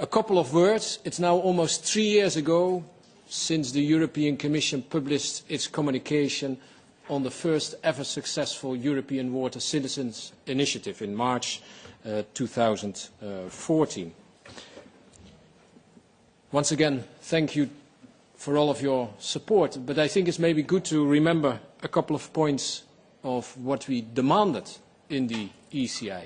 A couple of words. It's now almost three years ago since the European Commission published its communication on the first ever successful European Water Citizens Initiative in March uh, 2014. Once again, thank you for all of your support, but I think it's maybe good to remember a couple of points of what we demanded in the ECI.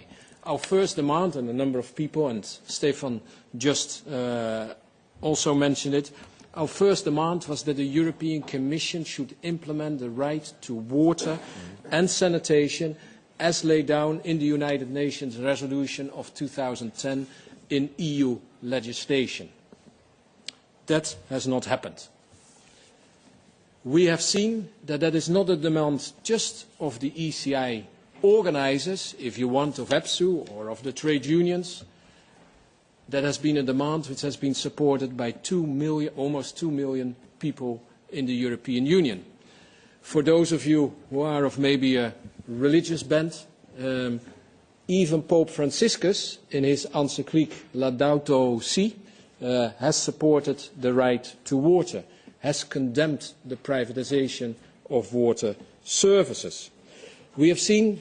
Our first demand, and a number of people, and Stefan just uh, also mentioned it, our first demand was that the European Commission should implement the right to water and sanitation as laid down in the United Nations resolution of 2010 in EU legislation. That has not happened. We have seen that that is not a demand just of the ECI organisers, if you want, of EPSU or of the trade unions. That has been a demand which has been supported by two million, almost two million people in the European Union. For those of you who are of maybe a religious bent, um, even Pope Franciscus, in his encyclic Laudato Si, uh, has supported the right to water, has condemned the privatization of water services. We have seen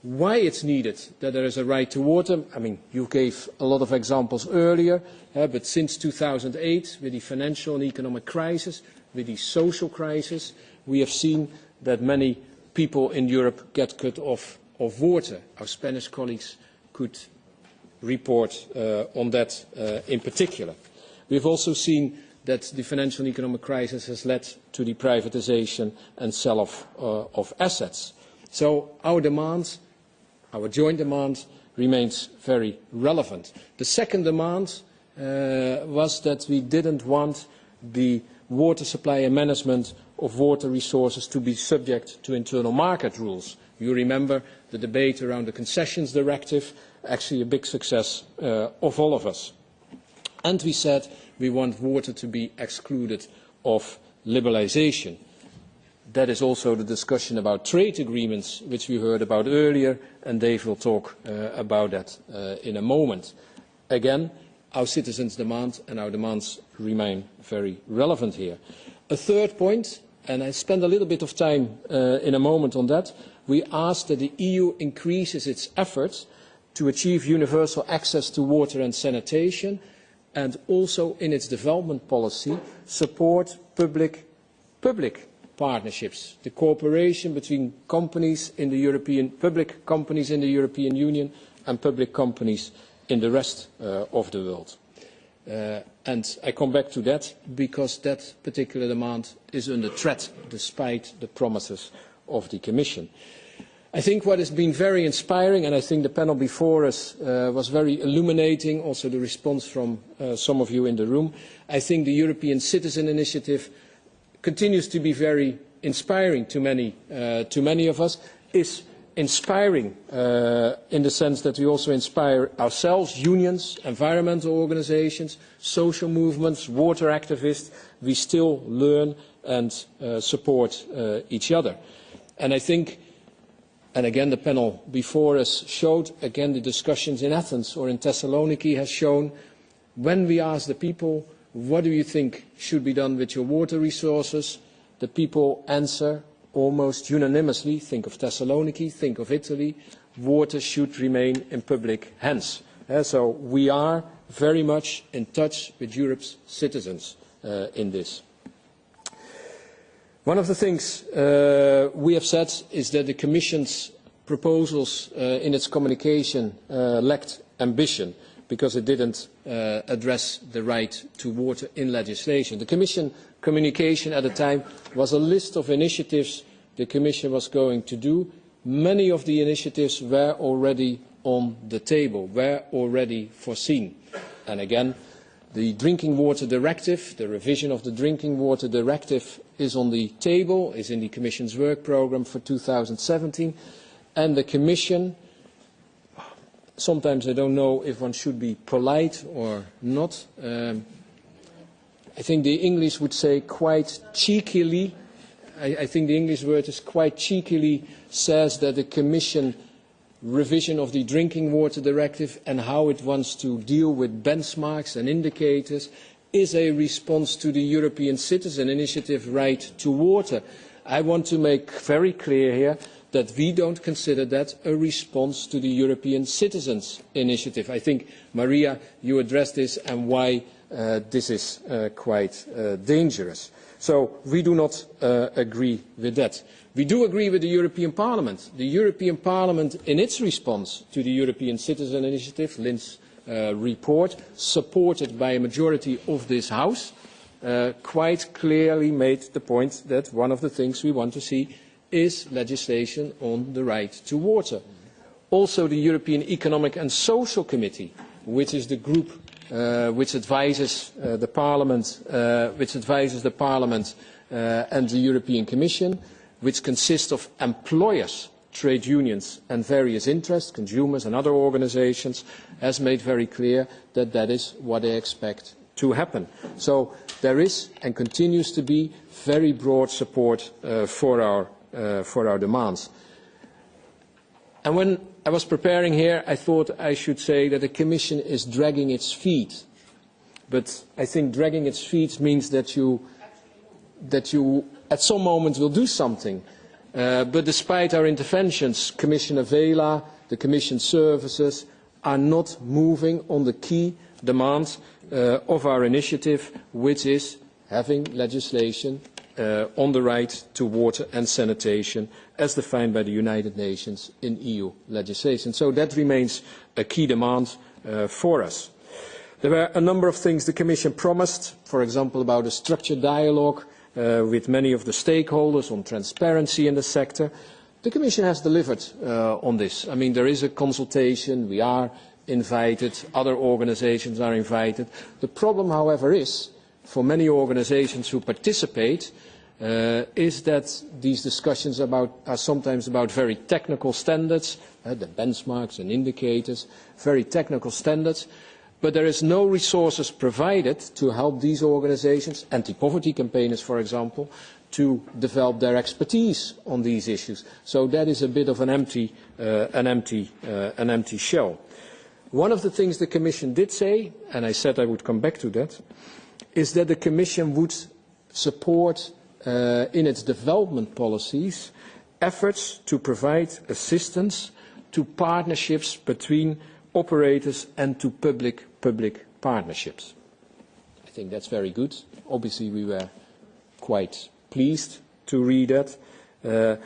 why it's needed that there is a right to water. I mean, you gave a lot of examples earlier, uh, but since 2008, with the financial and economic crisis, with the social crisis, we have seen that many people in Europe get cut off of water. Our Spanish colleagues could report uh, on that uh, in particular. We have also seen that the financial and economic crisis has led to the privatization and sell-off uh, of assets. So our demands our joint demand remains very relevant. The second demand uh, was that we didn't want the water supply and management of water resources to be subject to internal market rules. You remember the debate around the concessions directive, actually a big success uh, of all of us. And we said we want water to be excluded of liberalisation. That is also the discussion about trade agreements, which we heard about earlier, and Dave will talk uh, about that uh, in a moment. Again, our citizens' demand and our demands remain very relevant here. A third point, and I spend a little bit of time uh, in a moment on that, we ask that the EU increases its efforts to achieve universal access to water and sanitation and also in its development policy support public, public partnerships, the cooperation between companies in the European, public companies in the European Union and public companies in the rest uh, of the world. Uh, and I come back to that because that particular demand is under threat despite the promises of the Commission. I think what has been very inspiring, and I think the panel before us uh, was very illuminating, also the response from uh, some of you in the room. I think the European Citizen Initiative continues to be very inspiring to many, uh, to many of us, is inspiring uh, in the sense that we also inspire ourselves, unions, environmental organizations, social movements, water activists. We still learn and uh, support uh, each other. And I think, and again the panel before us showed, again the discussions in Athens or in Thessaloniki has shown, when we ask the people what do you think should be done with your water resources? The people answer almost unanimously, think of Thessaloniki, think of Italy, water should remain in public hands. Uh, so we are very much in touch with Europe's citizens uh, in this. One of the things uh, we have said is that the Commission's proposals uh, in its communication uh, lacked ambition because it didn't uh, address the right to water in legislation. The Commission communication at the time was a list of initiatives the Commission was going to do. Many of the initiatives were already on the table, were already foreseen. And again, the Drinking Water Directive, the revision of the Drinking Water Directive is on the table, is in the Commission's work programme for 2017, and the Commission sometimes I don't know if one should be polite or not. Um, I think the English would say quite cheekily, I, I think the English word is quite cheekily, says that the Commission revision of the Drinking Water Directive and how it wants to deal with benchmarks and indicators is a response to the European Citizen Initiative Right to Water. I want to make very clear here that we don't consider that a response to the European Citizens Initiative. I think, Maria, you addressed this and why uh, this is uh, quite uh, dangerous. So we do not uh, agree with that. We do agree with the European Parliament. The European Parliament, in its response to the European Citizen Initiative, Lynn's uh, report, supported by a majority of this House, uh, quite clearly made the point that one of the things we want to see is legislation on the right to water. Also, the European Economic and Social Committee, which is the group uh, which advises uh, the Parliament, uh, which advises the Parliament uh, and the European Commission, which consists of employers, trade unions and various interests, consumers and other organisations, has made very clear that that is what they expect to happen. So there is and continues to be very broad support uh, for, our, for our demands. And when I was preparing here, I thought I should say that the Commission is dragging its feet. But I think dragging its feet means that you, that you at some moment will do something. Uh, but despite our interventions, Commissioner Vella, the Commission services are not moving on the key demands uh, of our initiative, which is having legislation uh, on the right to water and sanitation as defined by the United Nations in EU legislation. So that remains a key demand uh, for us. There were a number of things the Commission promised, for example about a structured dialogue uh, with many of the stakeholders on transparency in the sector. The Commission has delivered uh, on this. I mean, there is a consultation, we are invited, other organisations are invited. The problem, however, is for many organisations who participate uh, is that these discussions about, are sometimes about very technical standards, uh, the benchmarks and indicators, very technical standards, but there is no resources provided to help these organisations, anti-poverty campaigners for example, to develop their expertise on these issues. So that is a bit of an empty, uh, an empty, uh, an empty shell. One of the things the Commission did say, and I said I would come back to that, is that the Commission would support uh, in its development policies efforts to provide assistance to partnerships between operators and to public-public partnerships. I think that's very good. Obviously, we were quite pleased to read that. Uh,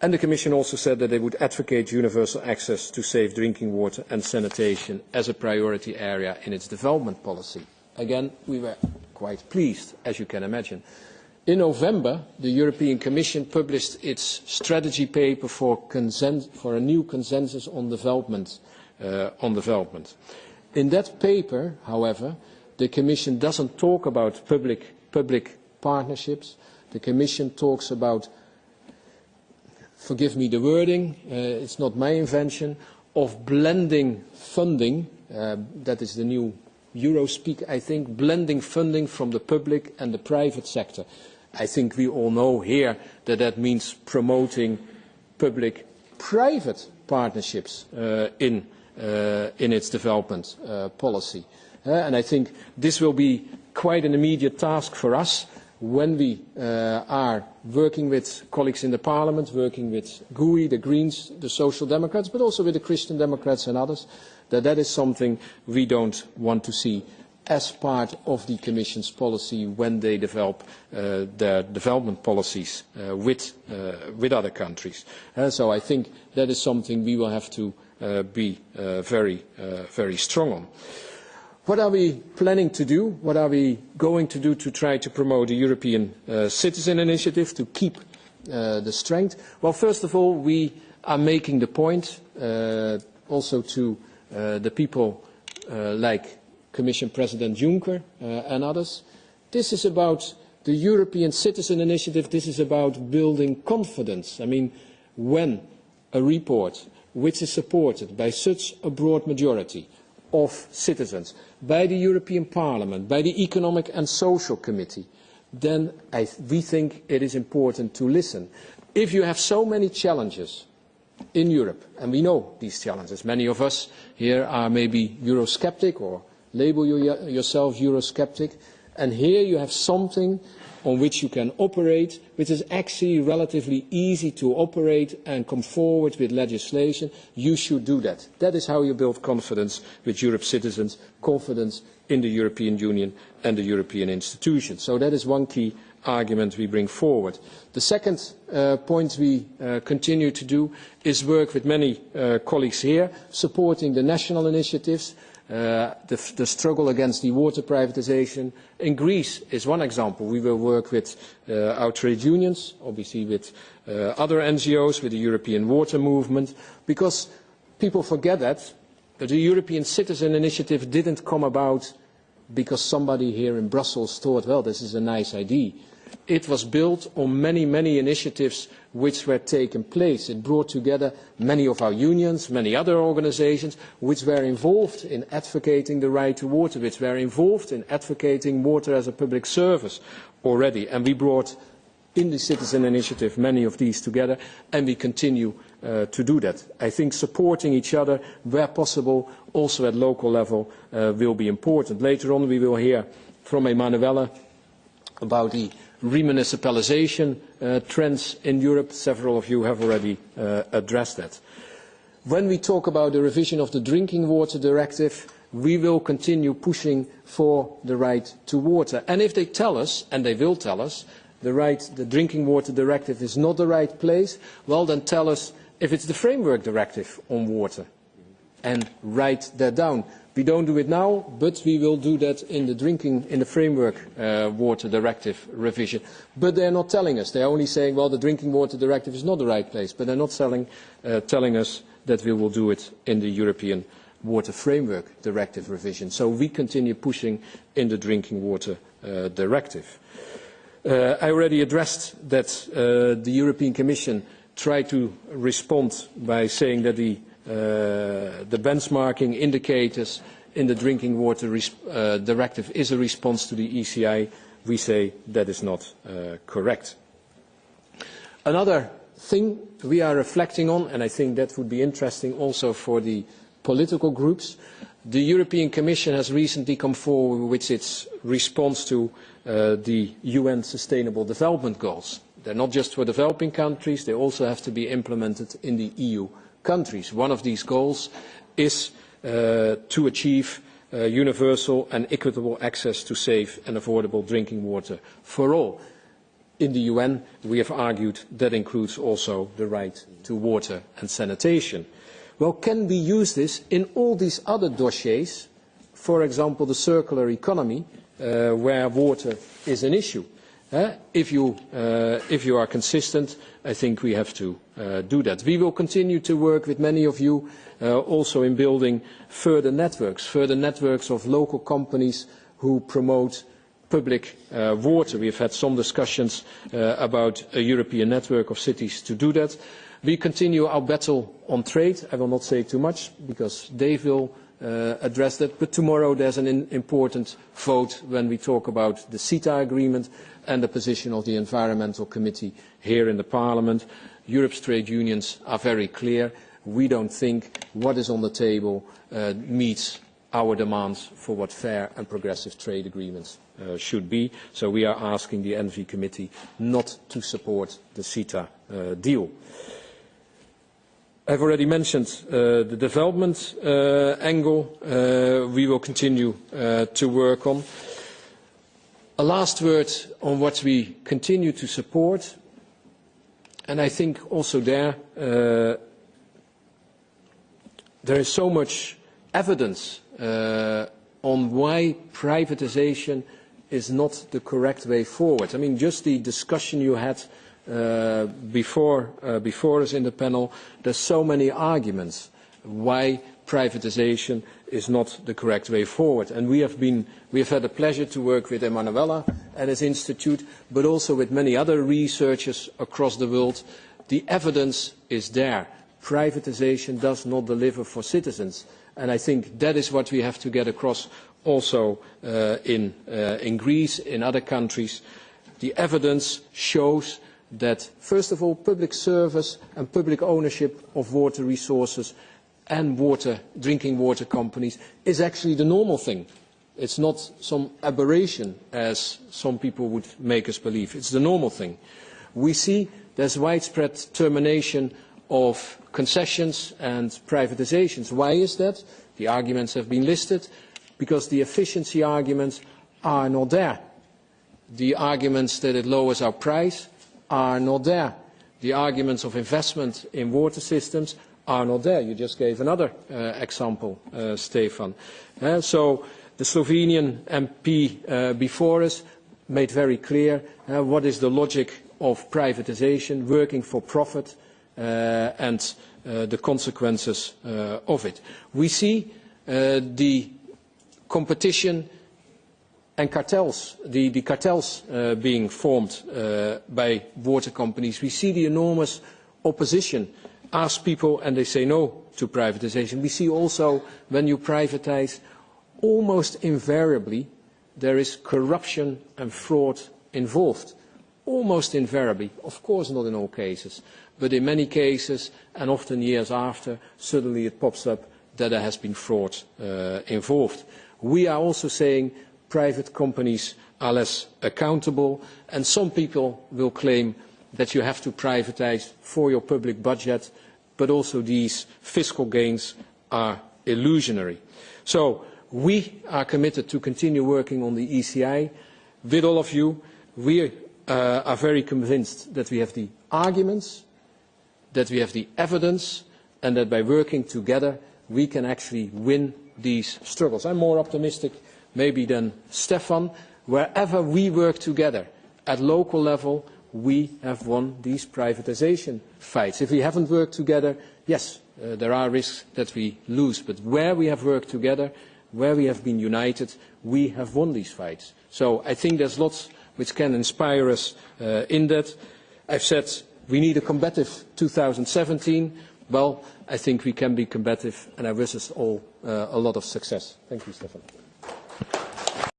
and the Commission also said that they would advocate universal access to safe drinking water and sanitation as a priority area in its development policy. Again, we were quite pleased, as you can imagine. In November, the European Commission published its strategy paper for, for a new consensus on development, uh, on development. In that paper, however, the Commission doesn't talk about public, public partnerships. The Commission talks about, forgive me the wording, uh, it's not my invention, of blending funding, uh, that is the new Eurospeak, I think, blending funding from the public and the private sector. I think we all know here that that means promoting public-private partnerships uh, in, uh, in its development uh, policy. Uh, and I think this will be quite an immediate task for us when we uh, are working with colleagues in the Parliament, working with GUE, the Greens, the Social Democrats, but also with the Christian Democrats and others, that that is something we don't want to see as part of the Commission's policy when they develop uh, their development policies uh, with, uh, with other countries. Uh, so I think that is something we will have to uh, be uh, very, uh, very strong on. What are we planning to do? What are we going to do to try to promote the European uh, Citizen Initiative, to keep uh, the strength? Well, first of all, we are making the point uh, also to uh, the people uh, like Commission President Juncker uh, and others. This is about the European Citizen Initiative. This is about building confidence. I mean, when a report which is supported by such a broad majority of citizens, by the European Parliament, by the Economic and Social Committee, then I, we think it is important to listen. If you have so many challenges in Europe. And we know these challenges. Many of us here are maybe Eurosceptic or label you yourself Eurosceptic. And here you have something on which you can operate, which is actually relatively easy to operate and come forward with legislation. You should do that. That is how you build confidence with Europe's citizens, confidence in the European Union and the European institutions. So that is one key argument we bring forward. The second uh, point we uh, continue to do is work with many uh, colleagues here, supporting the national initiatives, uh, the, the struggle against the water privatization. In Greece is one example. We will work with uh, our trade unions, obviously with uh, other NGOs, with the European Water Movement, because people forget that, that the European Citizen Initiative didn't come about because somebody here in Brussels thought, well, this is a nice idea. It was built on many, many initiatives which were taking place. It brought together many of our unions, many other organisations, which were involved in advocating the right to water, which were involved in advocating water as a public service already. And we brought in the citizen initiative many of these together, and we continue uh, to do that. I think supporting each other where possible, also at local level, uh, will be important. Later on we will hear from Emanuele about the remunicipalisation uh, trends in Europe. Several of you have already uh, addressed that. When we talk about the revision of the Drinking Water Directive, we will continue pushing for the right to water. And if they tell us, and they will tell us, the, right, the Drinking Water Directive is not the right place, well then tell us if it's the Framework Directive on water and write that down. We don't do it now, but we will do that in the drinking, in the framework uh, water directive revision. But they're not telling us. They're only saying, well, the drinking water directive is not the right place. But they're not selling, uh, telling us that we will do it in the European water framework directive revision. So we continue pushing in the drinking water uh, directive. Uh, I already addressed that uh, the European Commission tried to respond by saying that the Uh, benchmarking indicators in the drinking water uh, directive is a response to the ECI. We say that is not uh, correct. Another thing we are reflecting on, and I think that would be interesting also for the political groups, the European Commission has recently come forward with its response to the UN Sustainable Development Goals. They're not just for developing countries, they also have to be implemented in the EU countries. One of these goals is uh, to achieve uh, universal and equitable access to safe and affordable drinking water for all. In the UN, we have argued that includes also the right to water and sanitation. Well, can we use this in all these other dossiers, for example, the circular economy, uh, where water is an issue? Uh, if, you, are consistent, I think we have to uh, do that. We will continue to work with many of you uh, also in building further networks, further networks of local companies who promote public water. We have had some discussions about a European network of cities to do that. We continue our battle on trade. I will not say too much because Dave will address that. But tomorrow there's an important vote when we talk about the CETA agreement and the position of the Environmental Committee here in the Parliament. Europe's trade unions are very clear. We don't think what is on the table uh, meets our demands for what fair and progressive trade agreements uh, should be. So we are asking the ENVI Committee not to support the CETA uh, deal. I've already mentioned uh, the development uh, angle uh, we will continue uh, to work on. A last word on what we continue to support, and I think also there, uh, there is so much evidence on why privatization is not the correct way forward. I mean, just the discussion you had before, uh, before us in the panel, there's so many arguments why privatization is not the correct way forward. And we have, been, we have had the pleasure to work with Emanuele and his institute, but also with many other researchers across the world. The evidence is there. Privatization does not deliver for citizens. And I think that is what we have to get across also uh, in, uh, in Greece, in other countries. The evidence shows that, first of all, public service and public ownership of water resources and water, drinking water companies is actually the normal thing. It's not some aberration, as some people would make us believe. It's the normal thing. We see there's widespread termination of concessions and privatizations. Why is that? The arguments have been listed. Because the efficiency arguments are not there. The arguments that it lowers our price are not there. The arguments of investment in water systems are not there. You just gave another uh, example, uh, Stefan. Uh, so the Slovenian MP uh, before us made very clear uh, what is the logic of privatization, working for profit, uh, and uh, the consequences uh, of it. We see uh, the competition and cartels, the, the cartels uh, being formed uh, by water companies. We see the enormous opposition. Ask people and they say no to privatization. We see also when you privatize, almost invariably there is corruption and fraud involved. Almost invariably, of course not in all cases, but in many cases and often years after, suddenly it pops up that there has been fraud uh, involved. We are also saying private companies are less accountable, and some people will claim that you have to privatize for your public budget, but also these fiscal gains are illusionary. So we are committed to continue working on the ECI with all of you. We uh, are very convinced that we have the arguments, that we have the evidence, and that by working together we can actually win these struggles. I'm more optimistic maybe than Stefan. Wherever we work together at local level, we have won these privatization fights. If we haven't worked together, yes, uh, there are risks that we lose. But where we have worked together, where we have been united, we have won these fights. So I think there's lots which can inspire us uh, in that. I've said we need a combative 2017. Well, I think we can be combative, and I wish us all uh, a lot of success. Thank you, Stefan.